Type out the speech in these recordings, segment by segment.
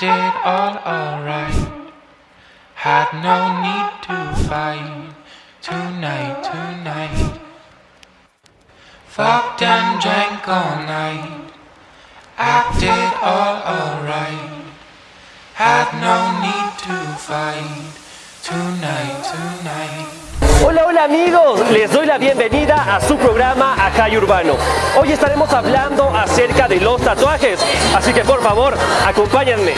acted all alright. Had no need to fight tonight, tonight. Fucked and drank all night, acted all alright. Had no need to fight tonight, tonight. Hola, hola amigos, les doy la bienvenida a su programa Acá Urbano. Hoy estaremos hablando acerca de los tatuajes, así que por favor, acompáñenme.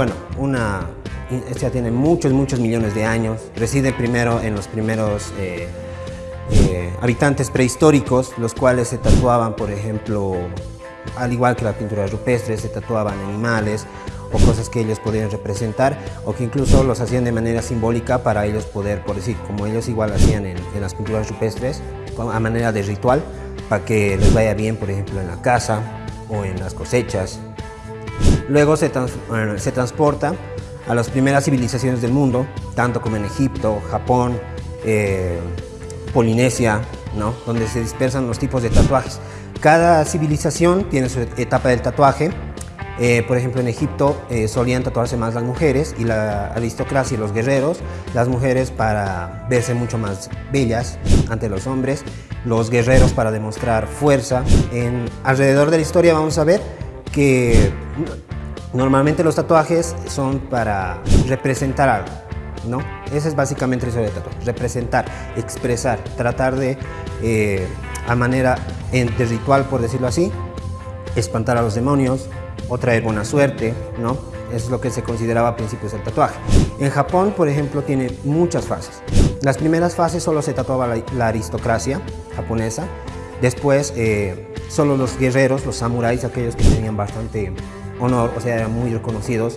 Bueno, una, esta tiene muchos, muchos millones de años. Reside primero en los primeros eh, eh, habitantes prehistóricos, los cuales se tatuaban, por ejemplo, al igual que la pintura rupestre, se tatuaban animales o cosas que ellos podían representar o que incluso los hacían de manera simbólica para ellos poder, por decir, como ellos igual hacían en las pinturas rupestres, a manera de ritual, para que les vaya bien, por ejemplo, en la casa o en las cosechas. Luego se, transporta a las primeras civilizaciones del mundo, tanto como en Egipto, Japón, eh, Polinesia, ¿no? donde se dispersan los tipos de tatuajes. Cada civilización tiene su etapa del tatuaje. Eh, por ejemplo, en Egipto eh, solían tatuarse más las mujeres y la aristocracia y los guerreros, las mujeres para verse mucho más bellas ante los hombres, los guerreros para demostrar fuerza. Alrededor de la historia vamos a ver que normalmente los tatuajes son para representar algo, ¿no? Esa es básicamente historia del tatuaje, representar, expresar, tratar de, eh, a manera de ritual, por decirlo así, espantar a los demonios o traer buena suerte, ¿no? Es lo que se consideraba a principios del tatuaje. En Japón, por ejemplo, tiene muchas fases. Las primeras fases solo se tatuaba la, la aristocracia japonesa, después eh, solo los guerreros, los samuráis, aquellos que tenían bastante honor, o sea, eran muy reconocidos.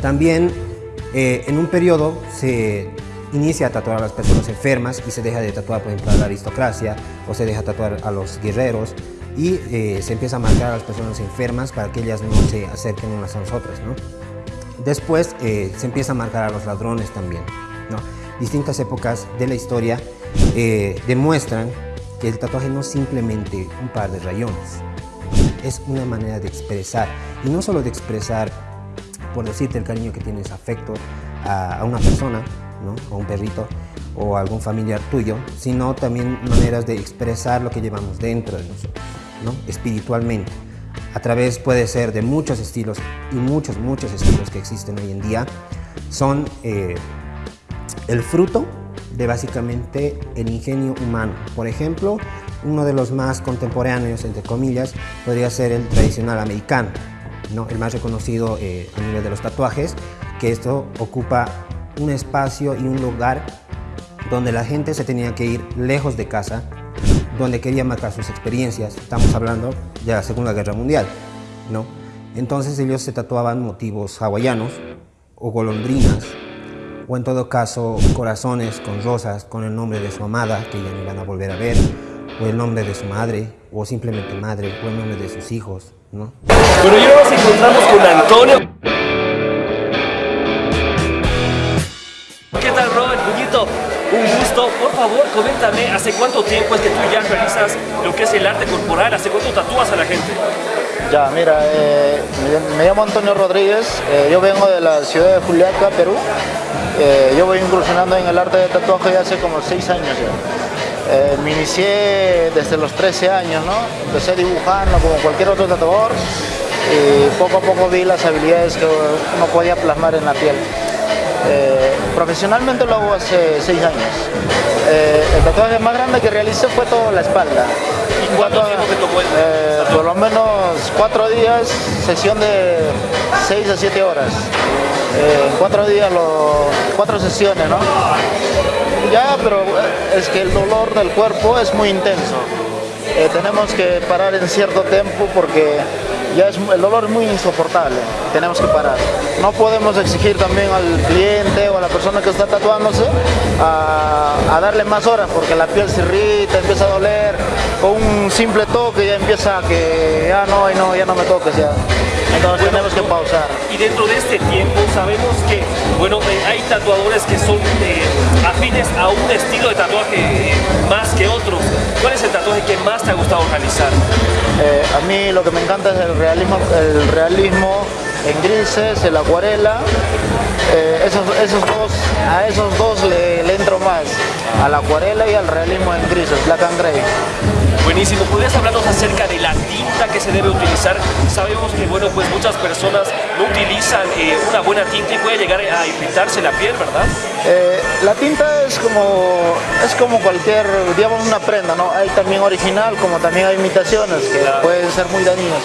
También eh, en un periodo se inicia a tatuar a las personas enfermas y se deja de tatuar, por ejemplo, a la aristocracia o se deja tatuar a los guerreros y eh, se empieza a marcar a las personas enfermas para que ellas no se acerquen unas a nosotras. ¿no? Después eh, se empieza a marcar a los ladrones también. Distintas épocas de la historia demuestran que el tatuaje no es simplemente un par de rayones, es una manera de expresar, y no solo de expresar, por decirte el cariño que tienes afecto a, a una persona, ¿no? o un perrito, o algún familiar tuyo, sino también maneras de expresar lo que llevamos dentro de nosotros, ¿no? espiritualmente. A través puede ser de muchos estilos y muchos, muchos estilos que existen hoy en día. Son eh, el fruto de básicamente el ingenio humano. Por ejemplo, uno de los más contemporáneos, entre comillas, podría ser el tradicional americano, ¿no? el más reconocido eh, a nivel de los tatuajes, que esto ocupa un espacio y un lugar donde la gente se tenía que ir lejos de casa, donde quería marcar sus experiencias. Estamos hablando de la Segunda Guerra Mundial, ¿no? Entonces ellos se tatuaban motivos hawaianos o golondrinas, o en todo caso corazones con rosas con el nombre de su amada, que ya no iban a volver a ver, o el nombre de su madre, o simplemente madre, o el nombre de sus hijos, ¿no? Pero hoy nos encontramos con Antonio. ¿Qué tal, Robert? Puñito, un gusto. Por favor, coméntame, ¿hace cuánto tiempo es que tú ya realizas lo que es el arte corporal? ¿Hace cuánto tatúas a la gente? Ya, mira, eh, me, me, llamo Antonio Rodríguez, eh, yo vengo de la ciudad de Juliaca, Perú. Eh, yo voy incursionando en el arte de tatuaje hace como 6 años ya. Eh, me inicié desde los 13 años, ¿no? Empecé dibujando como cualquier otro tatuador y poco a poco vi las habilidades que uno podía plasmar en la piel. Eh, profesionalmente lo hago hace 6 años. Eh, el tatuaje más grande que realicé fue toda la espalda. ¿Y cuánto tiempo te tomó? Eh, por lo menos 4 días, sesión de 6 a 7 horas. En 4 días, lo, 4 sesiones, ¿no? Ya, pero eh, es que el dolor del cuerpo es muy intenso. Eh, tenemos que parar en cierto tiempo porque ya es, el dolor es muy insoportable, tenemos que parar. No podemos exigir también al cliente o a la persona que está tatuándose a, darle más horas porque la piel se irrita, empieza a doler, con un simple toque ya empieza a que ya no, no, ya no me toques ya. Entonces tenemos que pausar. Y dentro de este tiempo sabemos que, bueno, eh, hay tatuadores que son eh, afines a un estilo de tatuaje más que otros. ¿Cuál es el tatuaje que más te ha gustado realizar? Eh, a mí lo que me encanta es el realismo, el realismo en grises, el acuarela. Eh, esos, esos dos, a esos dos le, le entro más, a la acuarela y al realismo en grises, black and gray. Buenísimo, ¿podrías hablarnos acerca de la tinta que se debe utilizar? Sabemos que, bueno, pues muchas personas no utilizan eh, una buena tinta y puede llegar a irritarse la piel, ¿verdad? Eh, la tinta es como, es como cualquier, digamos, una prenda, ¿no? Hay también original, como también hay imitaciones que Claro. pueden ser muy dañinas.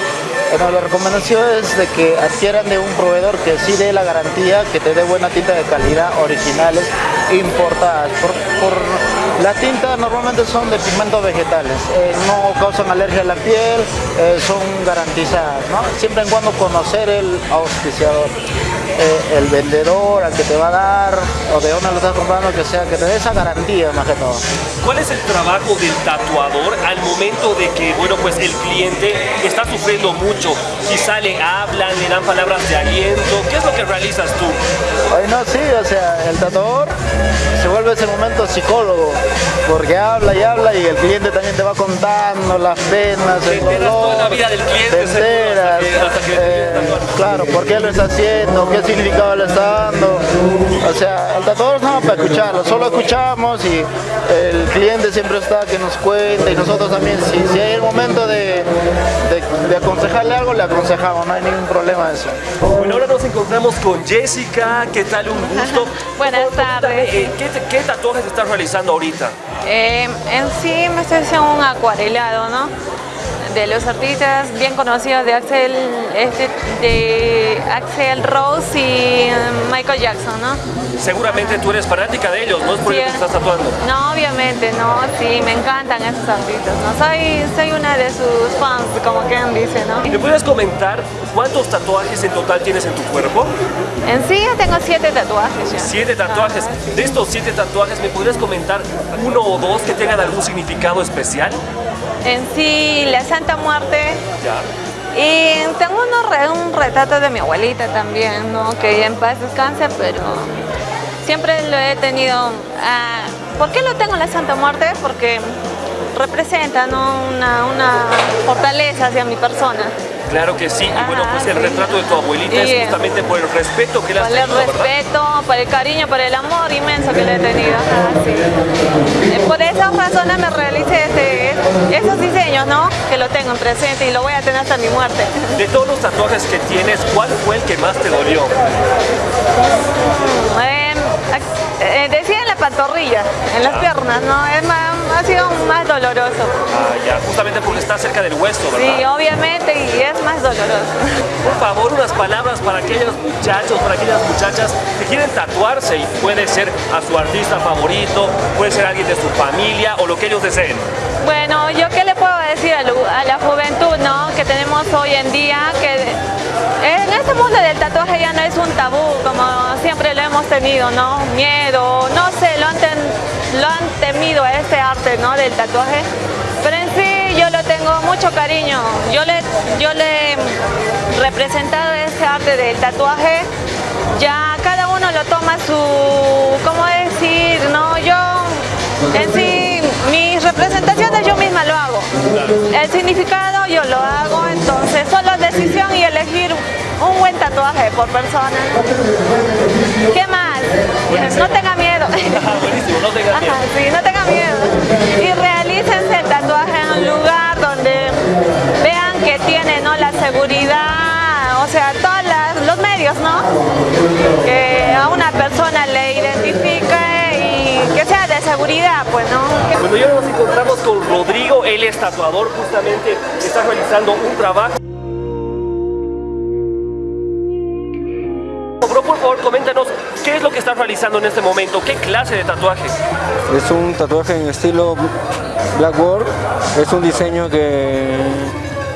Bueno, la recomendación es de que adquieran de un proveedor que sí dé la garantía, que te dé buena tinta de calidad, originales, importadas. Por, por- la tinta normalmente son de pigmentos vegetales, eh, no causan alergia a la piel, eh, son garantizadas, ¿no? Siempre en cuando conocer el auspiciador, eh, el vendedor, al que te va a dar, o de dónde lo estás comprando, que sea, que te dé esa garantía más que todo. ¿Cuál es el trabajo del tatuador al momento de que, bueno, pues el cliente está sufriendo mucho? Quizá le hablan, le dan palabras de aliento. ¿Qué es lo que realizas tú? Ay, no, sí, o sea, el tatuador se vuelve ese momento psicólogo, porque habla y habla y el cliente también te va contando las penas, Te el dolor, toda la vida del cliente, te seguro, hasta enteras, que- hasta que le eh, claro, por qué lo está haciendo, qué significado le está dando, o sea, el tatuador no para escucharlo, solo escuchamos y el cliente siempre está que nos cuenta y nosotros también, si, si hay el momento de, de- de aconsejarle algo, le aconsejamos, no hay ningún problema de eso. Bueno, ahora nos encontramos con Jessica. ¿Qué tal? Un gusto. Buenas tardes. eh, ¿qué, qué tatuajes estás realizando ahorita? Eh, en sí me estoy haciendo un acuarelado, ¿no? De los artistas bien conocidos de Axel, este, de Axel Rose y mm, Michael Jackson, ¿no? Seguramente tú eres fanática de ellos, ¿no? Es por Sí, ello que estás tatuando. No, obviamente, no, sí, me encantan esos artistas, ¿no? Soy, soy una de sus fans, como quien dice, ¿no? ¿Me puedes comentar cuántos tatuajes en total tienes en tu cuerpo? En sí yo tengo siete tatuajes ya. Siete tatuajes. Sí. De estos siete tatuajes, ¿me podrías comentar uno o dos que tengan algún significado especial? En sí, la Santa Muerte. Y tengo un retrato de mi abuelita también, ¿no? Que en paz descanse, pero siempre lo he tenido. ah, ¿Por qué lo tengo en la Santa Muerte? Porque representa ¿no? una, una fortaleza hacia mi persona. Claro que sí. Y bueno, pues el sí. retrato de tu abuelita Y, es justamente por el respeto que le has Por el tenido, ¿verdad? respeto, por el cariño, por el amor inmenso que le he tenido. ajá, sí. Eh, Por esas razones me realicé este, esos diseños, ¿no? Que lo tengo en presente y lo voy a tener hasta mi muerte. De todos los tatuajes que tienes, ¿cuál fue el que más te dolió? Eh, eh, decía en la pantorrilla, en las piernas, ¿no? Es más- ha sido más doloroso. Ah, ya, justamente porque está cerca del hueso, ¿verdad? Sí, obviamente, y es más doloroso. Por favor, unas palabras para aquellos muchachos, para aquellas muchachas que quieren tatuarse y puede ser a su artista favorito, puede ser alguien de su familia o lo que ellos deseen. Bueno, yo qué le puedo decir a, la juventud, ¿no? Que tenemos hoy en día, que en este mundo del tatuaje ya no es un tabú, como siempre lo hemos tenido, ¿no? Miedo, no sé, lo han, ten- lo han temido este arte, ¿no? Del tatuaje. Pero en sí yo lo tengo mucho cariño. Yo le, yo le representado este arte del tatuaje. Ya cada uno lo toma su, ¿cómo decir? No, yo en sí, mis representaciones yo misma lo hago. El significado yo lo hago, entonces solo decisión y elegir un buen tatuaje por persona. ¿Qué más? No tenga miedo. Buenísimo, no tengas miedo. Ajá, sí, no tenga miedo. Y realícense el tatuaje en un lugar donde vean que tiene ¿no? la seguridad, o sea, todos los medios, ¿no? Que a una persona le identifique y que sea de seguridad, pues, ¿no? Bueno, ya nos encontramos con Rodrigo, él es tatuador, justamente está realizando un trabajo. Realizando en este momento? ¿Qué clase de tatuaje? Es un tatuaje en estilo Blackboard. Es un diseño que,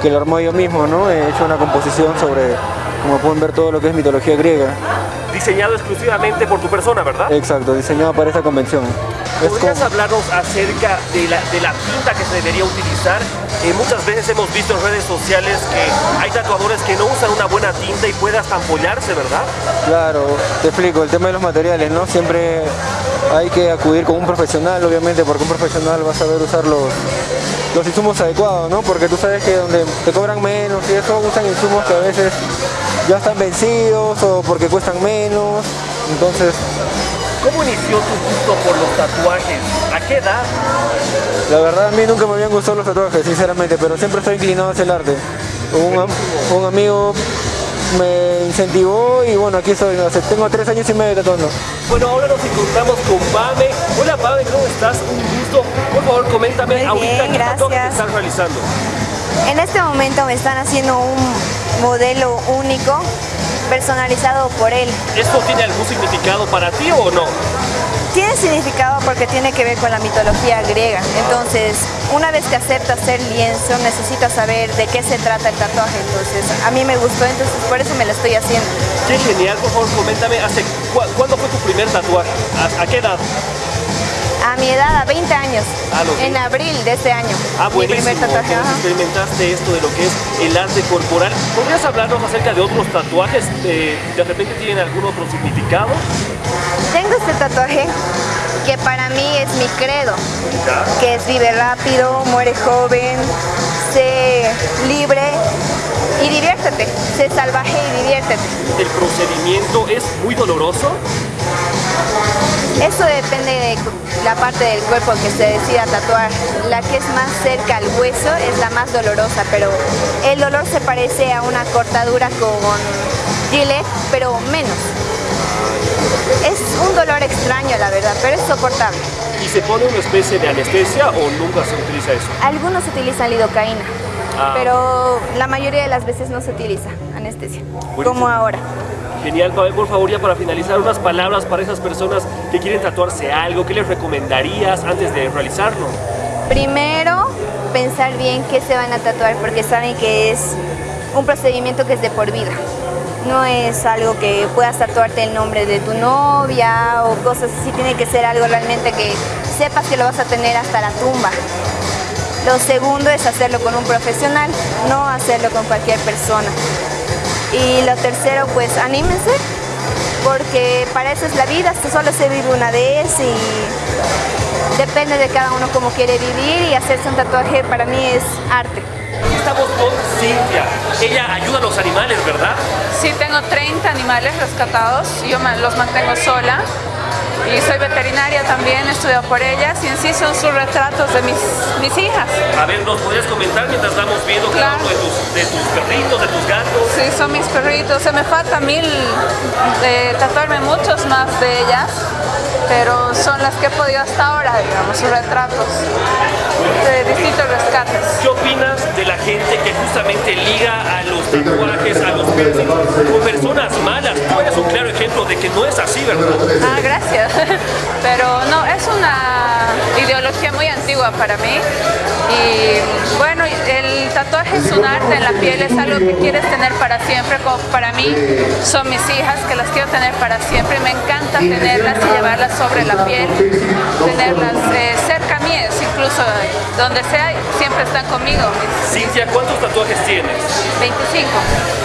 que lo armó yo mismo, ¿no? He hecho una composición sobre, como pueden ver, todo lo que es mitología griega. Diseñado exclusivamente por tu persona, ¿verdad? Exacto, diseñado para esa convención. ¿Podrías como- hablarnos acerca de la, de la tinta que se debería utilizar? Eh, muchas veces hemos visto en redes sociales que hay tatuadores que no usan una buena tinta y puede hasta ampollarse, ¿verdad? Claro, te explico, el tema de los materiales, ¿no? Siempre hay que acudir con un profesional, obviamente, porque un profesional va a saber usar los, los insumos adecuados, ¿no? Porque tú sabes que donde te cobran menos y eso usan insumos que a veces ya están vencidos o porque cuestan menos, entonces ¿Cómo inició tu gusto por los tatuajes? ¿A qué edad? la verdad a mí nunca me habían gustado los tatuajes, sinceramente, pero siempre estoy inclinado hacia el arte. Un, am- un amigo me incentivó y bueno, aquí estoy, hace- tengo tres años y medio tatuando. Bueno, ahora nos encontramos con Pame. Hola Pame, ¿cómo estás? Un gusto. Por favor, coméntame Muy ahorita bien, qué gracias. estás realizando. En este momento me están haciendo un modelo único, personalizado por él. ¿Esto tiene algún significado para ti o no? Tiene significado porque tiene que ver con la mitología griega. Entonces, una vez que aceptas ser lienzo, necesitas saber de qué se trata el tatuaje. Entonces, a mí me gustó, entonces por eso me lo estoy haciendo. Qué genial, por favor, coméntame, ¿hace cu- ¿cuándo fue tu primer tatuaje? ¿A, a qué edad? A mi edad, a 20 años, Ah, en abril de este año. Ah, mi primer tatuaje. Experimentaste esto de lo que es el arte corporal. ¿Podrías hablarnos acerca de otros tatuajes? Eh, ¿De repente tienen algún otro significado? Tengo este tatuaje que para mí es mi credo, que es vive rápido, muere joven, sé libre y diviértete, sé salvaje y diviértete. ¿El procedimiento es muy doloroso? Eso depende de la parte del cuerpo que se decida tatuar. La que es más cerca al hueso es la más dolorosa, pero el dolor se parece a una cortadura con gilet, pero menos. Es un dolor extraño, la verdad, pero es soportable. ¿Y se pone una especie de anestesia o nunca se utiliza eso? Algunos utilizan lidocaína, Ah. pero la mayoría de las veces no se utiliza anestesia, como ahora. Genial, Pavel, por favor, ya para finalizar, unas palabras para esas personas que quieren tatuarse algo, ¿qué les recomendarías antes de realizarlo? Primero, pensar bien qué se van a tatuar, porque saben que es un procedimiento que es de por vida. No es algo que puedas tatuarte el nombre de tu novia o cosas así, tiene que ser algo realmente que sepas que lo vas a tener hasta la tumba. Lo segundo es hacerlo con un profesional, no hacerlo con cualquier persona. Y lo tercero, pues anímense, porque para eso es la vida, esto solo se vive una vez y depende de cada uno cómo quiere vivir y hacerse un tatuaje para mí es arte. Estamos con Cintia. Ella ayuda a los animales, ¿verdad? Sí, tengo 30 animales rescatados, yo los mantengo sola y soy veterinaria también, he estudiado por ellas y en sí son sus retratos de mis, mis hijas. A ver, ¿nos podrías comentar mientras vamos viendo cada Claro. uno de tus, de tus perritos, de tus gatos? Sí, son mis perritos, se me falta mil de tatuarme muchos más de ellas, pero son las que he podido hasta ahora, digamos, sus retratos de distintos rescates. ¿Qué opinas de la gente que justamente liga a los tatuajes, a los piercings, con personas malas? Tú eres un claro ejemplo de que no es así, ¿verdad? Ah, gracias. Pero no, es una ideología muy antigua para mí. Y bueno, el tatuaje es un arte en la piel, es algo que quieres tener para siempre, como para mí son mis hijas, que las quiero tener para siempre. y Me encanta tenerlas y llevarlas sobre la piel, tenerlas eh, cerca mías, incluso donde sea, siempre están conmigo. Cintia, ¿cuántos tatuajes tienes? 25.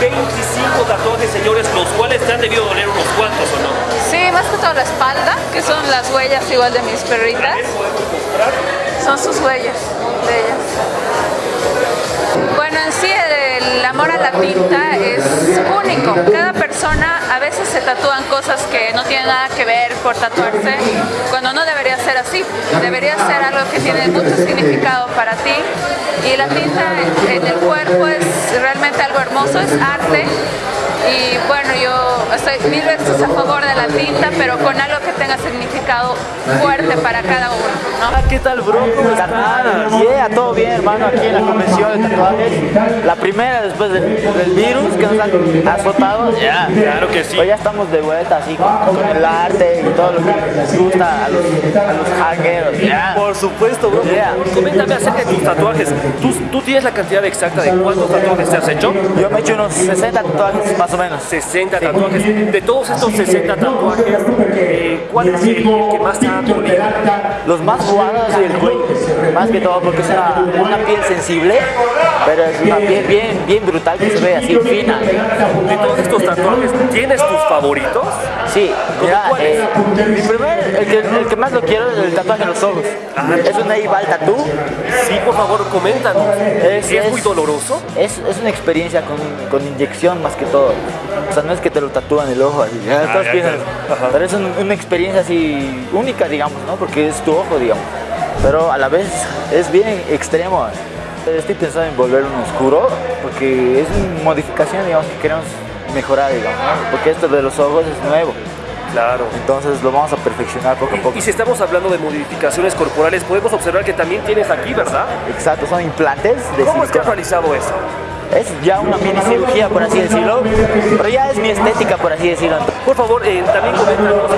25 tatuajes, señores, los cuales te han debido doler unos cuantos, ¿o no? Sí, más que todo la espalda, que son las huellas igual de mis perritas. Son sus huellas de ellas. El amor a la tinta es único. Cada persona a veces se tatúan cosas que no tienen nada que ver por tatuarse, cuando no debería ser así. Debería ser algo que tiene mucho significado para ti. Y la tinta en el cuerpo es realmente algo hermoso, es arte. Y bueno, yo estoy mil veces a favor de la tinta, pero con algo que tenga significado fuerte para cada uno, ¿Qué tal, bro? ¿Cómo estás? Yeah, todo bien, hermano, aquí en la convención de tatuajes. La primera después del, del virus que nos han azotado. Ya, Claro que sí. Hoy ya estamos de vuelta así con, con el arte y todo lo que les gusta a los, a los hangueros. Ya. Por supuesto, bro. Yeah. Coméntame acerca de tus tatuajes. ¿Tú, ¿Tú tienes la cantidad exacta de cuántos tatuajes te has hecho? Yo me he hecho unos 60 tatuajes más o menos. 60 tatuajes. De todos estos 60 tatuajes, eh, ¿cuál es el que más te ha dolido? Los más jugados y el cuello, más que todo porque es una, una piel sensible, pero es una piel bien, bien brutal que se ve así fina. De todos estos tatuajes, ¿tienes tus favoritos? Sí, mira, eh, mi primer, el que, el que más lo quiero es el tatuaje en los ojos. Es un Eival Tattoo. Sí, por favor, coméntanos. Es- ¿Es, es- muy doloroso? Es, es una experiencia con, con inyección más que todo. O sea, no es que te lo tatúan el ojo así. ya todos ya, piensan, claro. Pero es un- una experiencia así única, digamos, ¿no? Porque es tu ojo, digamos. Pero a la vez es bien extremo. Estoy pensando en volver uno oscuro porque es una modificación, digamos, que queremos mejorar, digamos, ¿no? Porque esto de los ojos es nuevo. Claro. Entonces lo vamos a perfeccionar poco a poco. Y si estamos hablando de modificaciones corporales, podemos observar que también tienes aquí, ¿verdad? Exacto, son implantes de ¿Cómo silicona. realizado eso? Es ya una mini cirugía, por así decirlo, pero ya es mi estética, por así decirlo. Por favor, eh, también coméntanos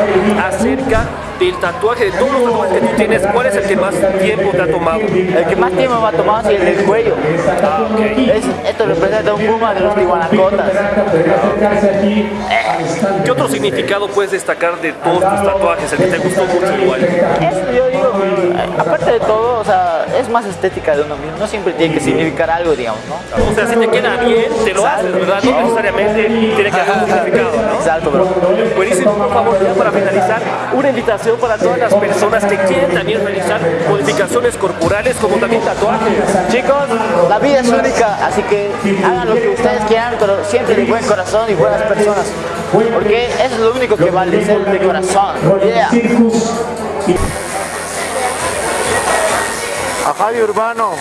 acerca del tatuaje, de todos los tatuajes que tú tienes, ¿cuál es el que más tiempo te ha tomado? El que más tiempo me ha tomado es el del cuello. Ah, ok. Es- esto representa un puma de los tihuanacotas. ¿Qué otro significado puedes destacar de todos tus tatuajes, el que te gustó mucho igual? Eso yo digo, eh, aparte de todo, o sea, es más estética de uno mismo. No siempre tiene que significar algo, digamos, ¿no? O sea, si te queda bien, te lo haces, ¿verdad? No necesariamente tiene que haber un significado, ¿no? Exacto, bro. Buenísimo, por favor, ya para finalizar, una invitación para todas las personas que quieren también realizar modificaciones corporales como también tatuajes. Chicos, la vida es única, así que hagan lo que ustedes quieran, pero siempre de buen corazón y buenas personas. Porque eso es lo único que vale, ser de corazón. Yeah. A Javi Urbano.